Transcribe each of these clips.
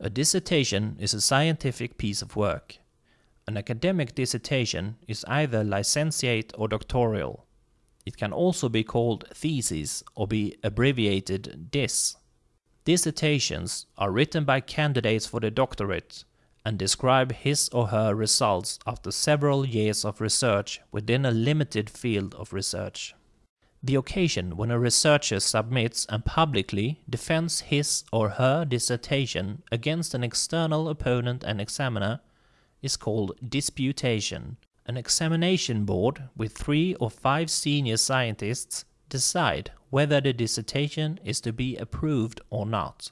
A dissertation is a scientific piece of work. An academic dissertation is either licentiate or doctoral. It can also be called thesis or be abbreviated dis. Dissertations are written by candidates for the doctorate and describe his or her results after several years of research within a limited field of research. The occasion when a researcher submits and publicly defends his or her dissertation against an external opponent and examiner is called disputation. An examination board with three or five senior scientists decide whether the dissertation is to be approved or not.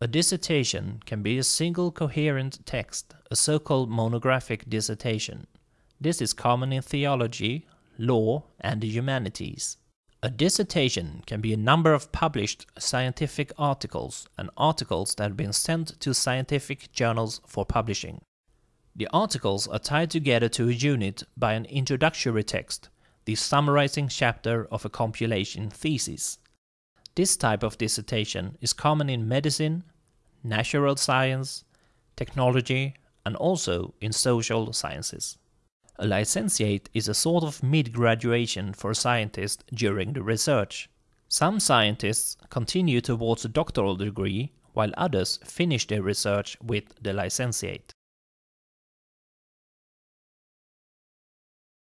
A dissertation can be a single coherent text, a so-called monographic dissertation. This is common in theology, law, and the humanities. A dissertation can be a number of published scientific articles and articles that have been sent to scientific journals for publishing. The articles are tied together to a unit by an introductory text, the summarizing chapter of a compilation thesis. This type of dissertation is common in medicine, natural science, technology, and also in social sciences. A licentiate is a sort of mid-graduation for a scientist during the research. Some scientists continue towards a doctoral degree, while others finish their research with the licentiate.